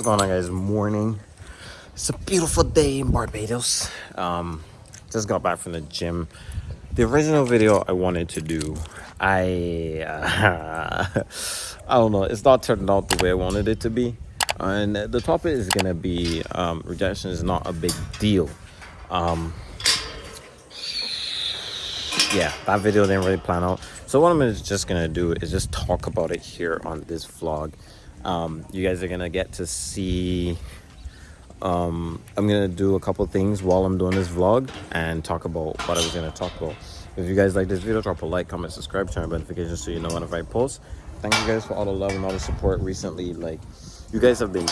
What's going on guys? Morning. It's a beautiful day in Barbados. Um, just got back from the gym. The original video I wanted to do, I uh, I don't know. It's not turned out the way I wanted it to be, and the topic is gonna be um, rejection is not a big deal. Um, yeah, that video didn't really plan out. So what I'm just gonna do is just talk about it here on this vlog. Um, you guys are gonna get to see. Um, I'm gonna do a couple things while I'm doing this vlog and talk about what I was gonna talk about. If you guys like this video, drop a like, comment, subscribe, turn on notifications so you know whenever I post. Thank you guys for all the love and all the support recently. Like, you guys have been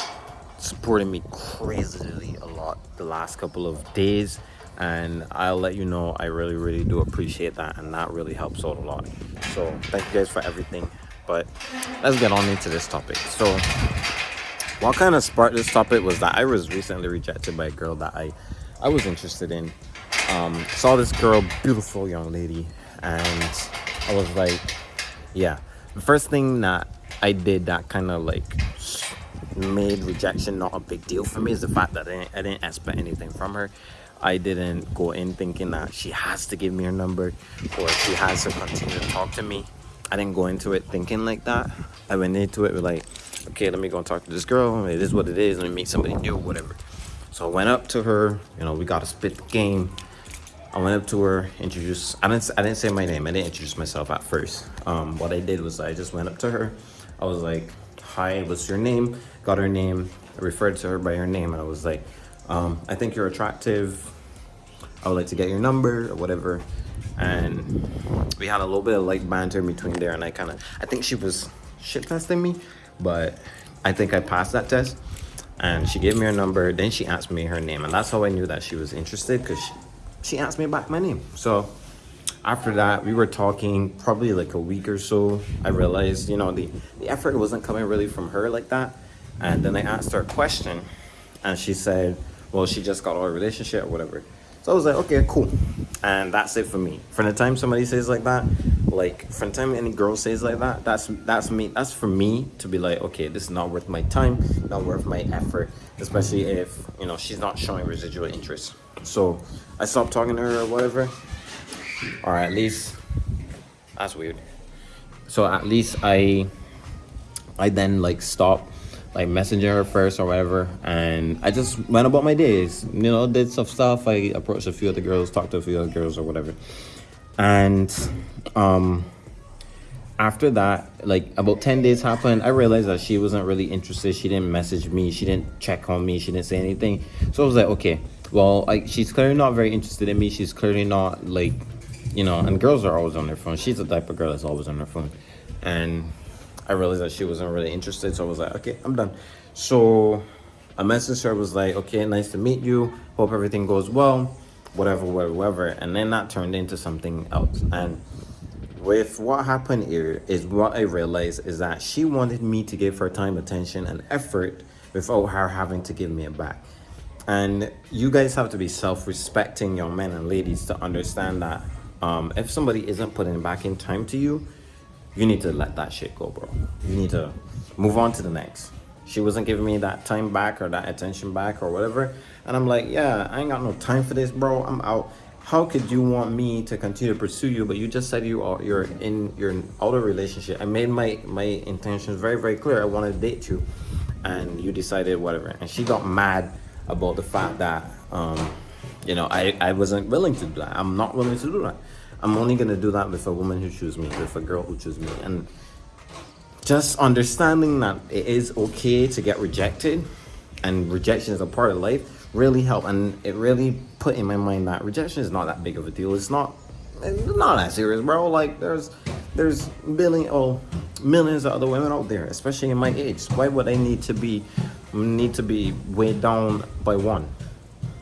supporting me crazily a lot the last couple of days and I'll let you know I really really do appreciate that and that really helps out a lot so thank you guys for everything but let's get on into this topic. So what kind of sparked this topic was that I was recently rejected by a girl that I I was interested in. Um, saw this girl beautiful young lady and I was like yeah. The first thing that I did that kind of like made rejection not a big deal for me is the fact that I didn't, I didn't expect anything from her. I didn't go in thinking that she has to give me her number or she has to continue to talk to me. I didn't go into it thinking like that. I went into it with like, okay, let me go and talk to this girl. It is what it is. Let me meet somebody new, whatever. So I went up to her. You know, we got to spit the game. I went up to her, introduced. I didn't. I didn't say my name. I didn't introduce myself at first. Um, what I did was I just went up to her. I was like, "Hi, what's your name?" Got her name. I referred to her by her name, and I was like, um, I think you're attractive. I would like to get your number or whatever. And we had a little bit of light banter between there and I kind of, I think she was shit testing me, but I think I passed that test. And she gave me her number, then she asked me her name. And that's how I knew that she was interested because she, she asked me back my name. So after that, we were talking probably like a week or so. I realized, you know, the, the effort wasn't coming really from her like that. And then I asked her a question and she said, well, she just got out of a relationship or whatever. So I was like, okay, cool. And that's it for me. From the time somebody says like that, like from the time any girl says like that, that's that's me. That's for me to be like, okay, this is not worth my time, not worth my effort, especially if you know she's not showing residual interest. So I stopped talking to her or whatever. Or at least that's weird. So at least I I then like stopped like messenger first or whatever and i just went about my days you know did some stuff. I approached a few other girls talked to a few other girls or whatever. And um after that like about 10 days happened i realized that she wasn't really interested. She didn't message me. She didn't check on me. She didn't say anything. So i was like okay well like she's clearly not very interested in me. She's clearly not like you know and girls are always on their phone. She's the type of girl that's always on her phone. And I realized that she wasn't really interested. So I was like, okay, I'm done. So I messaged her, was like, okay, nice to meet you. Hope everything goes well, whatever, whatever, whatever. And then that turned into something else. And with what happened here is what I realized is that she wanted me to give her time, attention, and effort without her having to give me it back. And you guys have to be self-respecting young men and ladies to understand that um, if somebody isn't putting back in time to you, you need to let that shit go, bro. You need to move on to the next. She wasn't giving me that time back or that attention back or whatever. And I'm like, yeah, I ain't got no time for this, bro. I'm out. How could you want me to continue to pursue you, but you just said you are you're in your outer relationship. I made my my intentions very very clear. I wanted to date you, and you decided whatever. And she got mad about the fact that um, you know I I wasn't willing to do that. I'm not willing to do that. I'm only gonna do that with a woman who chooses me, with a girl who chooses me. And just understanding that it is okay to get rejected and rejection is a part of life really helped. And it really put in my mind that rejection is not that big of a deal. It's not it's not that serious, bro. Like there's there's billion oh, millions of other women out there, especially in my age. Why would I need to be need to be weighed down by one?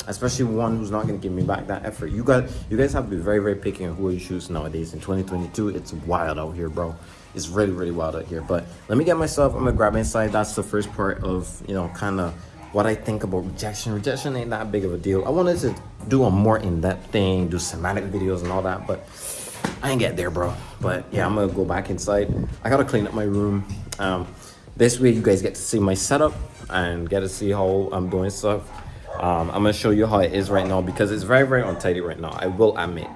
Especially one who's not going to give me back that effort. You got, you guys have to be very, very picky on who you choose nowadays. In 2022, it's wild out here, bro. It's really, really wild out here. But let me get myself. I'm gonna grab inside. That's the first part of you know, kind of what I think about rejection. Rejection ain't that big of a deal. I wanted to do a more in-depth thing, do semantic videos and all that, but I ain't get there, bro. But yeah, I'm gonna go back inside. I gotta clean up my room. Um, this way, you guys get to see my setup. and get to see how I'm doing stuff. Um, I'm gonna show you how it is right now because it's very, very untidy right now. I will admit,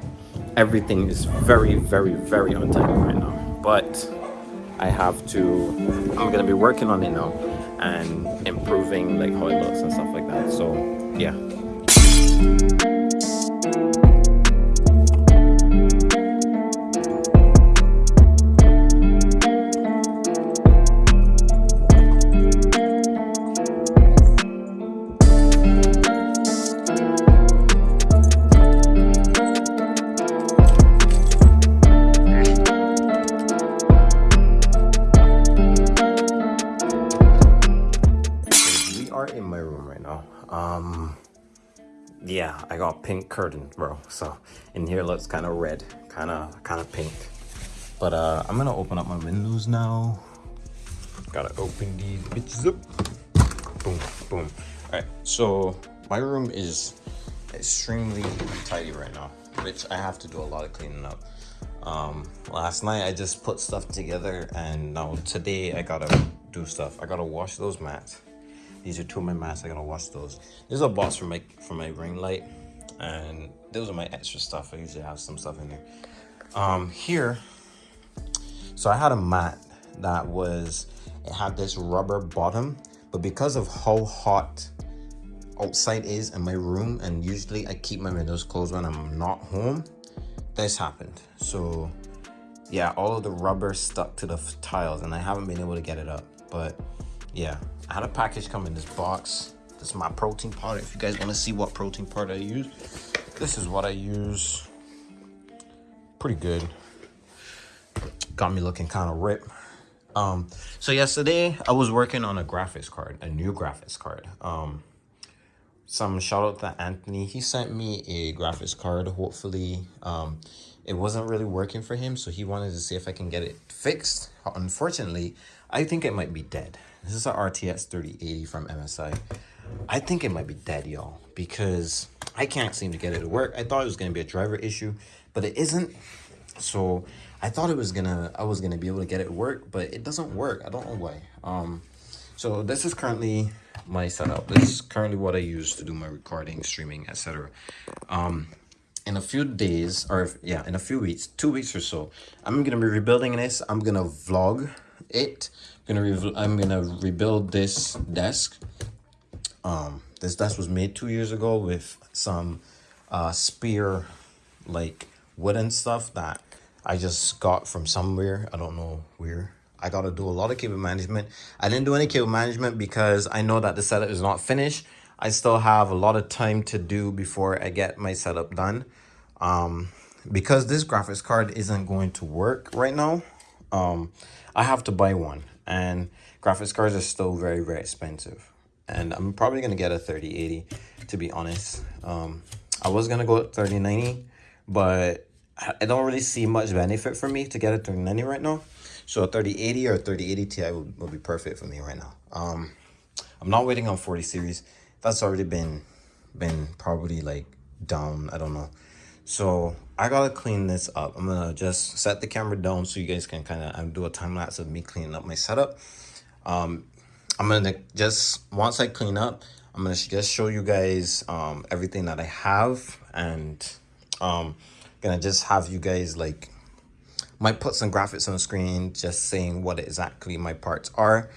everything is very, very, very untidy right now. But I have to, I'm gonna be working on it now and improving like how it looks and stuff like that. So yeah. Yeah, I got pink curtain, bro. So in here looks kind of red, kind of kind of pink. But uh, I'm gonna open up my windows now. Gotta open these bitches up. Boom, boom. All right, so my room is extremely tidy right now, which I have to do a lot of cleaning up. Um, last night I just put stuff together and now today I gotta do stuff. I gotta wash those mats these are two of my masks. I gotta wash those. This is a box for my for my ring light, and those are my extra stuff. I usually have some stuff in there. Um, here, so I had a mat that was it had this rubber bottom, but because of how hot outside is in my room, and usually I keep my windows closed when I'm not home, this happened. So yeah, all of the rubber stuck to the tiles, and I haven't been able to get it up, but yeah I had a package come in this box. This is my protein powder. If you guys want to see what protein powder I use, this is what I use. Pretty good. Got me looking kind of ripped. Um, so yesterday I was working on a graphics card, a new graphics card. Um, some shout out to Anthony. He sent me a graphics card. Hopefully, um, it wasn't really working for him, so he wanted to see if I can get it fixed. Unfortunately, I think it might be dead. This is a RTX 3080 from MSI. I think it might be dead, y'all, because I can't seem to get it to work. I thought it was going to be a driver issue, but it isn't. So I thought it was gonna, I was gonna be able to get it to work, but it doesn't work. I don't know why. Um, so this is currently my setup. This is currently what I use to do my recording, streaming, etc. Um, in a few days, or yeah, in a few weeks, two weeks or so, I'm gonna be rebuilding this. I'm gonna vlog it gonna I'm gonna rebuild this desk. Um, this desk was made two years ago with some uh, spear like wooden stuff that I just got from somewhere. I don't know where. I got to do a lot of cable management. I didn't do any cable management because I know that the setup is not finished. I still have a lot of time to do before I get my setup done. Um, because this graphics card isn't going to work right now, um, I have to buy one. And graphics cards are still very very expensive. And i'm probably gonna get a 3080 to be honest. Um i was gonna go 3090 but i don't really see much benefit for me to get a 3090 right now. So a 3080 or a 3080 ti will be perfect for me right now. Um i'm not waiting on 40 series that's already been been probably like down i don't know so I gotta clean this up. I'm gonna just set the camera down so you guys can kind of do a time lapse of me cleaning up my setup. Um, I'm gonna just, once I clean up, I'm gonna just show you guys um, everything that I have and um, gonna just have you guys like, might put some graphics on the screen just saying what exactly my parts are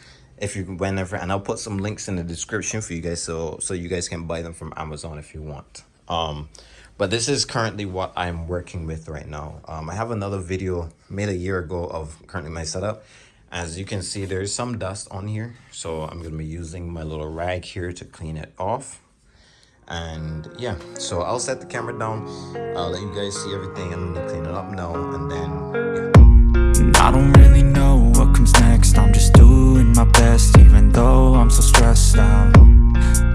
if you whenever and I'll put some links in the description for you guys so so you guys can buy them from Amazon if you want. Um, but this is currently what I'm working with right now. Um, I have another video made a year ago of currently my setup. As you can see, there's some dust on here. So I'm to be using my little rag here to clean it off. And yeah, so I'll set the camera down. I'll let you guys see everything. And clean it up now. And then, yeah. I'm just doing my best, even though I'm so stressed out.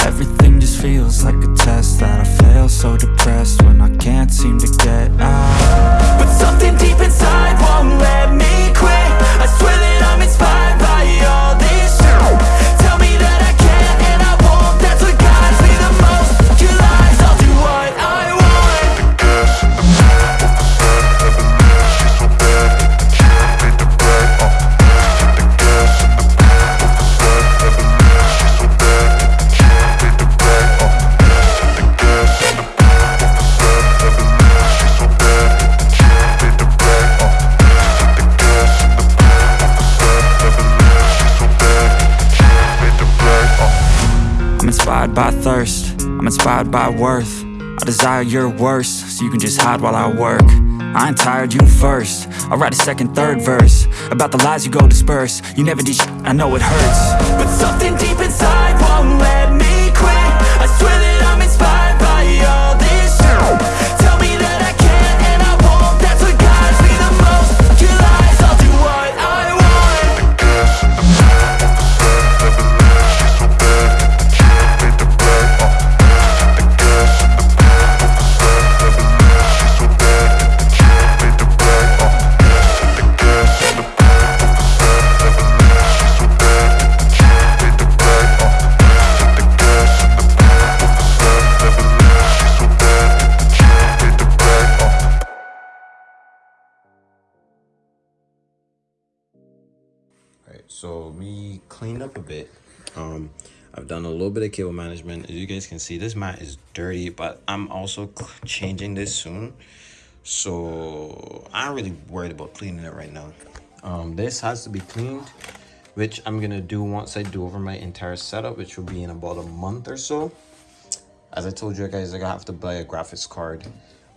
Everything just feels like a test that I fail so depressed when I can't seem to get out But something deep inside won't let me quit I swear thirst, by worth. I desire your worst, so you can just hide while I work. I ain't tired, you first. I'll write a second, third verse About the lies you go disperse. You never did I know it hurts. But something deep inside won't let Done a little bit of cable management. As you guys can see, this mat is dirty, but I'm also changing this soon. So I'm really worried about cleaning it right now. Um, this has to be cleaned, which I'm gonna do once I do over my entire setup, which will be in about a month or so. As I told you guys, I have to buy a graphics card.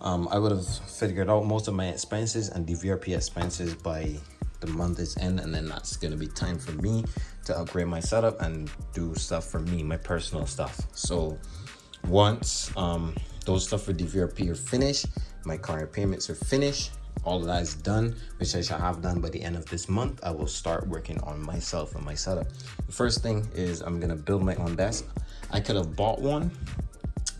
Um, I would have figured out most of my expenses and DVRP expenses by the month is end, and then that's gonna be time for me to upgrade my setup and do stuff for me, my personal stuff. So once um, those stuff for DVRP are finished, my current payments are finished, all of that is done, which I shall have done by the end of this month. I will start working on myself and my setup. The first thing is I'm gonna build my own desk. I could have bought one,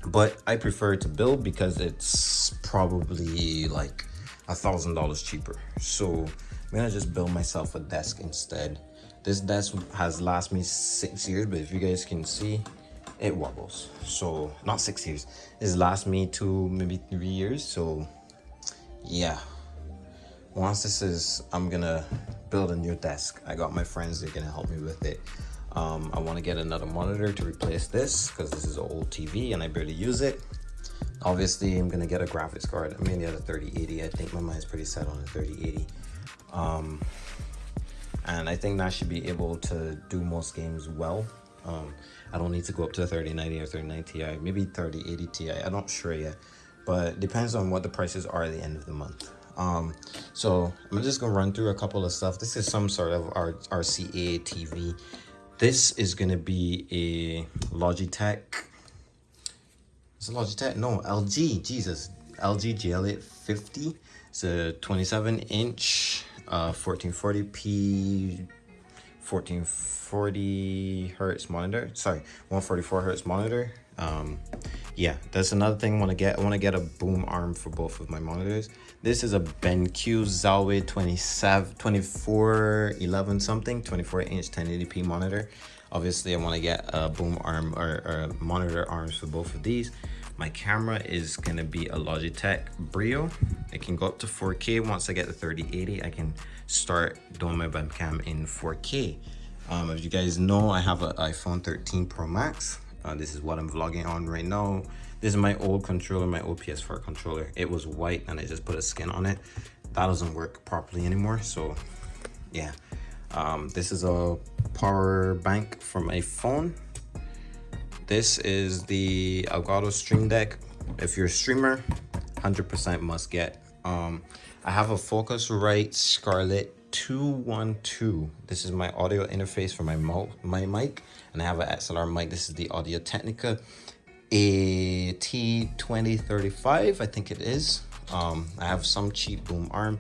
but I prefer to build because it's probably like a thousand dollars cheaper. So I'm gonna just build myself a desk instead. This desk has last me six years, but if you guys can see, it wobbles. So not six years. It's last me two, maybe three years. So yeah. Once this is, I'm gonna build a new desk. I got my friends, they're gonna help me with it. Um, I want to get another monitor to replace this because this is an old TV and I barely use it. Obviously, I'm gonna get a graphics card. I'm gonna get a 3080. I think my mind's pretty set on a 3080. Um, and I think that should be able to do most games well. Um, I don't need to go up to a 3090 or 3090 Ti, maybe 3080 Ti. I'm not sure yet, but depends on what the prices are at the end of the month. Um, so I'm just gonna run through a couple of stuff. This is some sort of R RCA TV. This is gonna be a Logitech. Is it Logitech? No, LG. Jesus, LG GL850. It's a 27 inch, uh, 1440p 1440 hertz monitor. Sorry 144 hertz monitor. Um yeah that's another thing i want to get. I want to get a boom arm for both of my monitors. This is a benq zowie 27 24 11 something 24 inch 1080p monitor. Obviously i want to get a boom arm or, or monitor arms for both of these my camera is gonna be a Logitech Brio. It can go up to 4K. Once I get the 3080, I can start doing my webcam in 4K. Um, as you guys know, I have an iPhone 13 Pro Max. Uh, this is what I'm vlogging on right now. This is my old controller, my old PS4 controller. It was white and I just put a skin on it. That doesn't work properly anymore. So yeah, um, this is a power bank for my phone. This is the Elgato Stream Deck. If you're a streamer, 100% must get. Um, I have a Focusrite Scarlett 212. This is my audio interface for my, my mic. And I have an XLR mic. This is the Audio Technica AT2035, I think it is. Um, I have some cheap boom arm.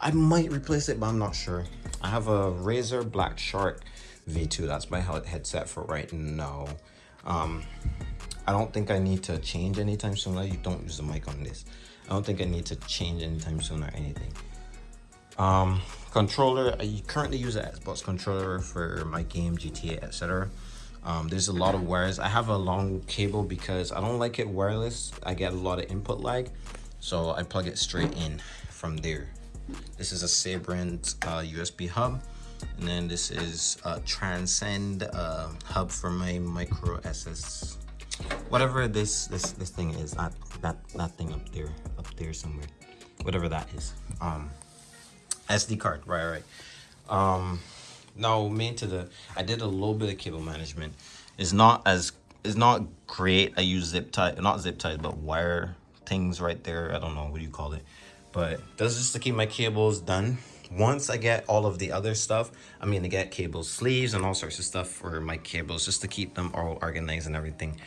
I might replace it, but I'm not sure. I have a Razer Black Shark V2. That's my headset for right now. Um, I don't think I need to change anytime soon. Like, you don't use the mic on this. I don't think I need to change anytime soon or anything. Um, controller, I currently use an Xbox controller for my game, GTA, etc. Um, there's a lot of wires. I have a long cable because I don't like it wireless. I get a lot of input lag. So I plug it straight in from there. This is a Sabrent uh, USB hub and then this is a transcend uh, hub for my micro ss whatever this this this thing is that that that thing up there up there somewhere whatever that is um sd card right right um now main to the i did a little bit of cable management it's not as it's not great. I use zip tie, not zip ties, but wire things right there. I don't know what do you call it, but that's just to keep my cables done. Once I get all of the other stuff, I mean to get cable sleeves and all sorts of stuff for my cables just to keep them all organized and everything.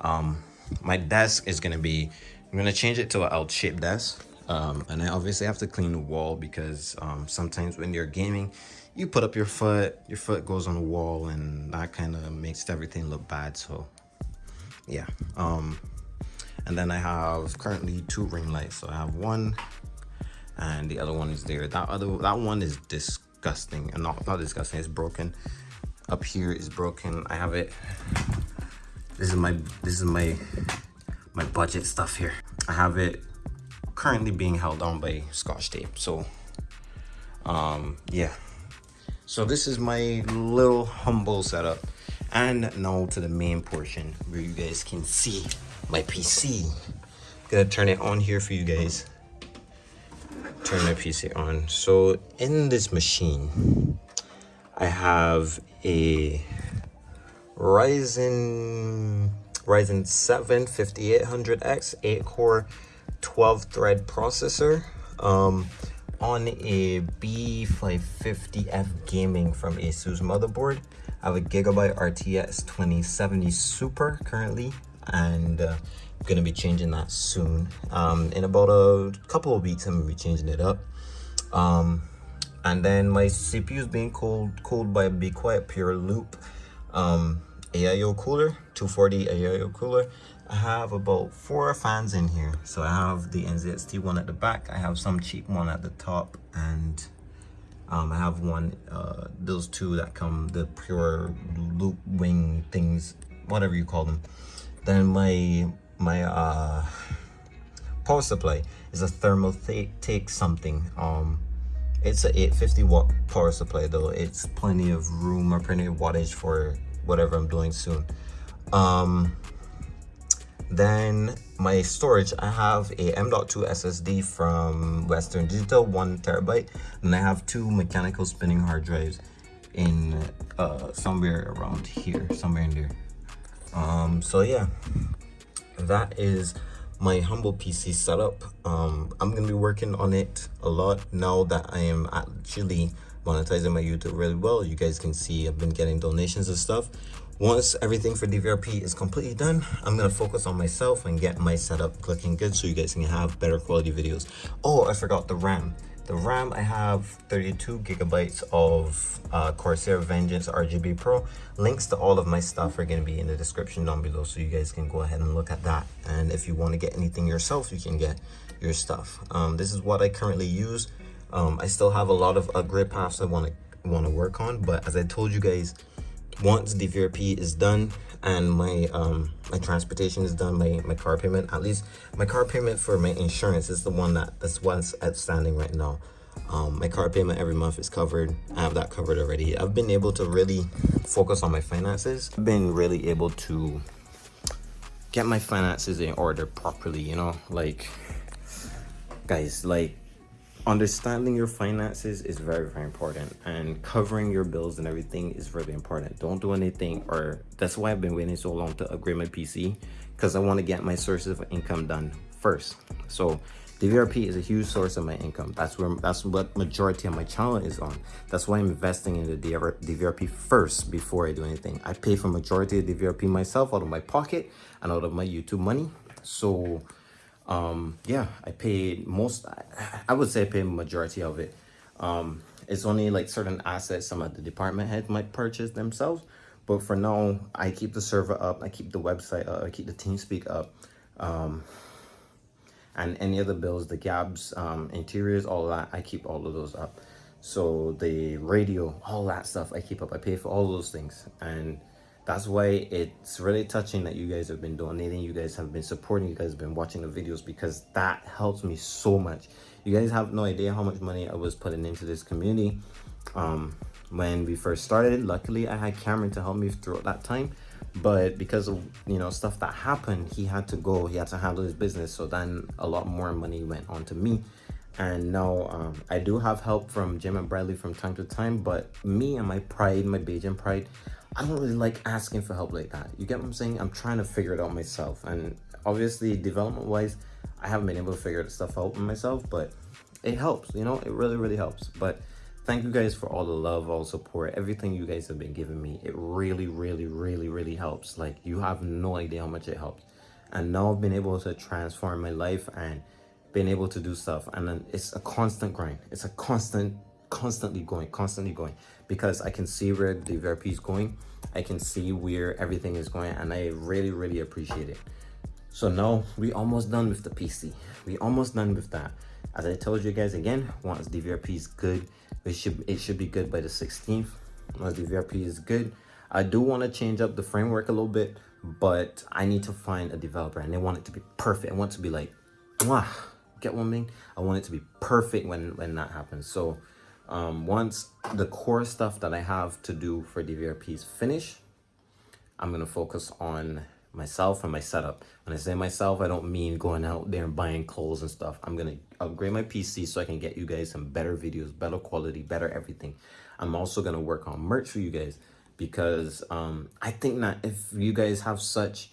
Um, my desk is gonna be, I'm gonna change it to an L-shaped desk. Um, and I obviously have to clean the wall because um, sometimes when you're gaming, you put up your foot, your foot goes on the wall and that kind of makes everything look bad. So yeah. Um, and then I have currently two ring lights. So I have one and the other one is there. That other, that one is disgusting and not, not disgusting, it's broken. Up here is broken. I have it. This is my, this is my, my budget stuff here. I have it currently being held on by scotch tape. So um, yeah. So this is my little humble setup. And now to the main portion where you guys can see my PC. Gonna turn it on here for you guys. Turn my PC on. So in this machine, I have a Ryzen Ryzen 7 5800X 8 core 12 thread processor um, on a B550F gaming from Asus motherboard. I have a Gigabyte RTX 2070 Super currently, and uh, I'm gonna be changing that soon. Um, in about a couple of weeks, I'm gonna be changing it up. Um, and then my CPU is being cooled cooled by a Be Quiet Pure Loop um, AIO cooler, 240 AIO cooler. I have about four fans in here. So I have the NZXT one at the back. I have some cheap one at the top and um, I have one, uh, those two that come, the pure loop wing things, whatever you call them. Then my, my uh, power supply is a Thermaltake something. Um, it's a 850 watt power supply though. It's plenty of room or plenty of wattage for whatever I'm doing soon. Um, then my storage, I have a M.2 SSD from Western Digital, one terabyte, and I have two mechanical spinning hard drives in uh, somewhere around here, somewhere in there. Um, so yeah, that is my humble PC setup. Um, I'm gonna be working on it a lot now that I am actually monetizing my YouTube really well. You guys can see I've been getting donations and stuff. Once everything for DVRP is completely done, I'm gonna focus on myself and get my setup looking good so you guys can have better quality videos. Oh, I forgot the RAM. The RAM, I have 32 gigabytes of uh, Corsair Vengeance RGB Pro. Links to all of my stuff are gonna be in the description down below so you guys can go ahead and look at that. And if you wanna get anything yourself, you can get your stuff. Um, this is what I currently use. Um, I still have a lot of upgrade paths I wanna, wanna work on, but as I told you guys, once the VRP is done and my um my transportation is done my my car payment at least my car payment for my insurance is the one that that's what's outstanding right now. Um my car payment every month is covered. I have that covered already. I've been able to really focus on my finances. I've been really able to get my finances in order properly you know? Like guys like understanding your finances is very very important and covering your bills and everything is really important don't do anything or that's why i've been waiting so long to upgrade my pc because i want to get my sources of income done first so DVRP is a huge source of my income. That's where that's what majority of my channel is on. That's why I'm investing in the DVRP first before I do anything. I pay for majority of DVRP myself out of my pocket and out of my YouTube money. So um yeah i paid most i would say i paid majority of it. Um it's only like certain assets some of the department heads might purchase themselves but for now i keep the server up i keep the website up i keep the teamspeak up um and any other bills the gabs um interiors all that i keep all of those up. So the radio all that stuff i keep up i pay for all those things and that's why it's really touching that you guys have been donating you guys have been supporting you guys have been watching the videos because that helps me so much. You guys have no idea how much money i was putting into this community um, when we first started. Luckily i had cameron to help me throughout that time but because of you know stuff that happened he had to go he had to handle his business so then a lot more money went on to me. And now um, i do have help from jim and bradley from time to time but me and my pride my Bajan pride I don't really like asking for help like that. You get what I'm saying? I'm trying to figure it out myself. And obviously development wise, I haven't been able to figure stuff out myself, but it helps, you know, it really, really helps. But thank you guys for all the love, all support, everything you guys have been giving me. It really, really, really, really helps. Like you have no idea how much it helps. And now I've been able to transform my life and been able to do stuff. And then it's a constant grind. It's a constant, constantly going, constantly going because I can see where the VRP is going. I can see where everything is going and I really, really appreciate it. So now we almost done with the PC. We almost done with that. As I told you guys again, once the VRP is good, it should it should be good by the 16th. Once the VRP is good, I do want to change up the framework a little bit, but I need to find a developer and they want it to be perfect. I want it to be like, Mwah! get one thing. I want it to be perfect when when that happens. So um, once the core stuff that I have to do for DVRP is finished, I'm gonna focus on myself and my setup. When I say myself, I don't mean going out there and buying clothes and stuff. I'm gonna upgrade my PC so I can get you guys some better videos, better quality, better everything. I'm also gonna work on merch for you guys because um, I think that if you guys have such,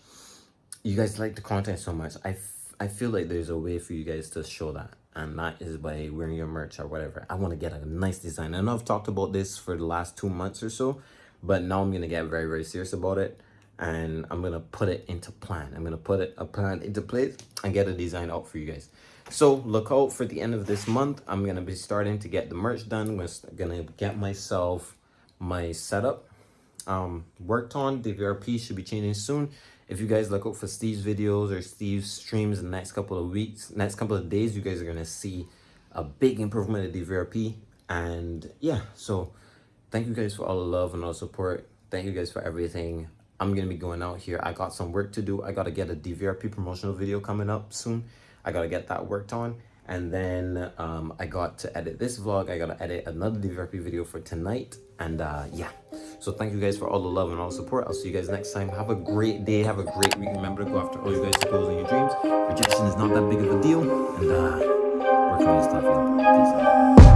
you guys like the content so much, I, I feel like there's a way for you guys to show that. And that is by wearing your merch or whatever. I want to get a nice design. I know I've talked about this for the last two months or so, but now I'm going to get very, very serious about it and I'm gonna put it into plan. I'm gonna put it a plan into place and get a design out for you guys. So look out for the end of this month. I'm gonna be starting to get the merch done. I'm gonna get myself my setup um, worked on. The VRP should be changing soon. If you guys look out for Steve's videos or Steve's streams in the next couple of weeks, next couple of days, you guys are gonna see a big improvement in the VRP. And yeah, so thank you guys for all the love and all the support. Thank you guys for everything. I'm gonna be going out here. I got some work to do. I gotta get a DVRP promotional video coming up soon. I gotta get that worked on. And then um, I got to edit this vlog. I gotta edit another DVRP video for tonight. And uh, yeah, so thank you guys for all the love and all the support. I'll see you guys next time. Have a great day. Have a great week. Remember to go after all you guys' goals and your dreams. Rejection is not that big of a deal. And uh, work on your stuff. Peace out.